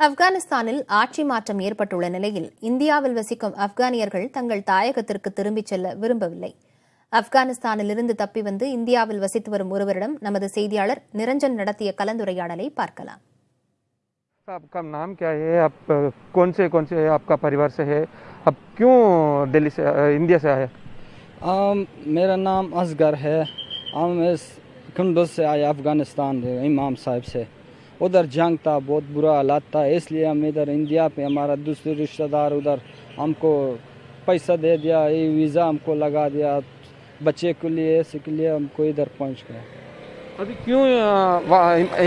ஆப்கானிஸ்தானில் ஆட்சி மாற்றம் ஏற்பட்டுள்ள நிலையில் இந்தியாவில் வசிக்கும் ஆப்கானியர்கள் தங்கள் தாயகத்திற்கு திரும்பிச் செல்ல விரும்பவில்லை ஆப்கானிஸ்தானிலிருந்து தப்பி வந்து இந்தியாவில் வசித்து வரும் ஒருவரிடம் நமது செய்தியாளர் நிரஞ்சன் நடத்திய கலந்துரையாடலை பார்க்கலாம் आपका नाम क्या है आप अ, कौन से कौन से आपका परिवार से है आप क्यों दिल्ली से अ, इंडिया से आए आम, मेरा नाम असगर है हम इस कुंडल से आए अफ़गानिस्तान से, इमाम साहब से उधर जंग था बहुत बुरा हालात था इसलिए हम इधर इंडिया पे हमारा दूसरे रिश्तेदार उधर हमको पैसा दे दिया ये वीज़ा हमको लगा दिया बच्चे के लिए ऐसे के लिए हमको इधर पहुँच गए। अभी क्यों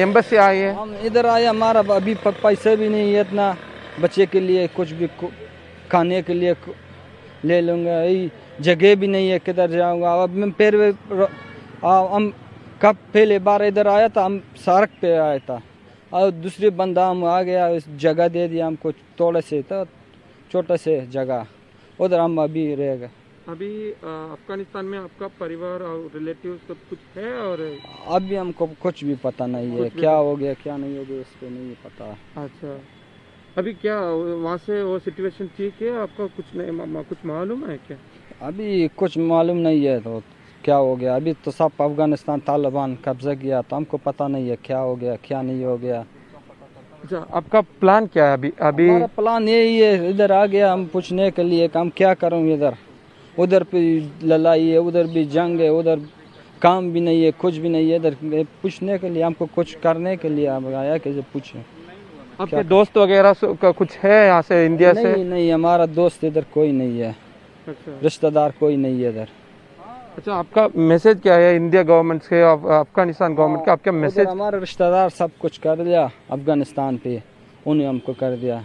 एम्बेसी आए हैं? हम इधर आए हमारा अभी पैसे भी नहीं है इतना बच्चे के लिए कुछ भी खाने के लिए ले लूँगा यही जगह भी नहीं है किधर जाऊँगा अब मैं फिर हम कब पहले बार इधर आया था हम सड़क पे आया था। और दूसरे बंदा हम आ गया जगह दे दिया हमको थोड़े से तो छोटे से जगह। उधर हम अभी रह गए। अभी अफ़गानिस्तान में आपका परिवार और रिलेटिव सब कुछ है और अभी हमको कुछ भी पता नहीं है। क्या हो गया क्या नहीं हो गया इसको नहीं पता। अच्छा। अभी क्या वहाँ से वो सिचुएशन ठीक है? आपका कुछ नहीं मा- मा- कुछ मालूम है क्या? अभी कुछ मालूम नहीं है तो क्या हो गया। अभी तो सब अफ़गानिस्तान तालिबान कब्जा किया तो हमको पता नहीं है क्या हो गया क्या नहीं हो गया। अच्छा आपका प्लान क्या है अभी? अभी प्लान यही है इधर आ गया हम पूछने के लिए कि हम क्या करूँ इधर? उधर भी लड़ाई है उधर भी जंग है उधर काम भी नहीं है कुछ भी नहीं है इधर पूछने के लिए हमको कुछ करने के लिए हम आया कि पूछे। आपके दोस्त वगैरह का कुछ है यहाँ से इंडिया नहीं, से? नहीं नहीं हमारा दोस्त इधर कोई नहीं है। अच्छा। रिश्तेदार कोई नहीं है इधर। अच्छा आपका मैसेज क्या है? इंडिया गवर्नमेंट अफ- अफ़गानिस्तान गवर्नमेंट का आपका मैसेज हमारे रिश्तेदार सब कुछ कर दिया अफ़गानिस्तान पे उन्हें हमको कर दिया।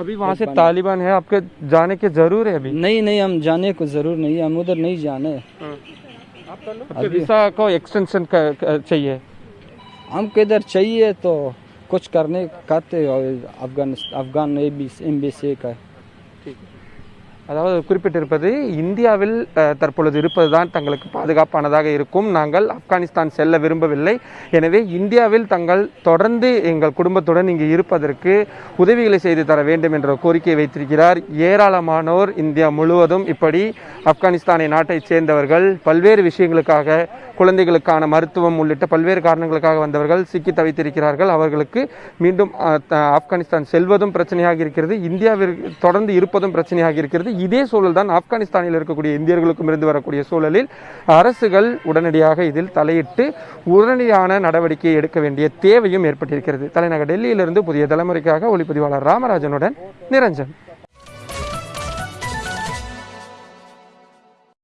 अभी वहाँ से तालिबान है आपके जाने के ज़रूर है अभी? नहीं नहीं हम जाने को ज़रूर नहीं है हम उधर नहीं जाने। वीसा को एक्सटेंशन चाहिए? हमको इधर चाहिए तो कुछ करने करते हो अफगान एम्बेसी का। அதாவது குறிப்பிட்டிருப்பது இந்தியாவில் தற்பொழுது இருப்பது தான் தங்களுக்கு பாதுகாப்பானதாக இருக்கும். நாங்கள் ஆப்கானிஸ்தான் செல்ல விரும்பவில்லை. எனவே இந்தியாவில் தங்கள் தொடர்ந்து எங்கள் குடும்பத்துடன் இங்கு இருப்பதற்கு உதவிகளை செய்து தர வேண்டும் என்ற கோரிக்கை வைத்திருக்கிறார். ஏராளமானோர் இந்தியா முழுவதும் இப்படி ஆப்கானிஸ்தானை நாட்டைச் சேர்ந்தவர்கள் பல்வேறு விஷயங்களுக்காக குழந்தைகளுக்கான மருத்துவம் உள்ளிட்ட பல்வேறு காரணங்களுக்காக வந்தவர்கள் சிக்கி தவித்திருக்கிறார்கள். அவர்களுக்கு மீண்டும் ஆப்கானிஸ்தான் செல்வதும் பிரச்சனையாக இருக்கிறது. இந்தியாவிற்கு தொடர்ந்து இருப்பதும் பிரச்சனையாக இருக்கிறது. இதே சூழல் தான் ஆப்கானிஸ்தானில் இருக்கக்கூடிய இந்தியர்களுக்கும் இருந்து வரக்கூடிய சூழலில் அரசுகள் உடனடியாக இதில் தலையிட்டு உடனடியான நடவடிக்கை எடுக்க வேண்டிய தேவையும் ஏற்பட்டிருக்கிறது. தலைநகர் டெல்லியிலிருந்து புதிய தலைமுறைக்காக ஒளிப்பதிவாளர் ராமராஜனுடன் நிரஞ்சன்.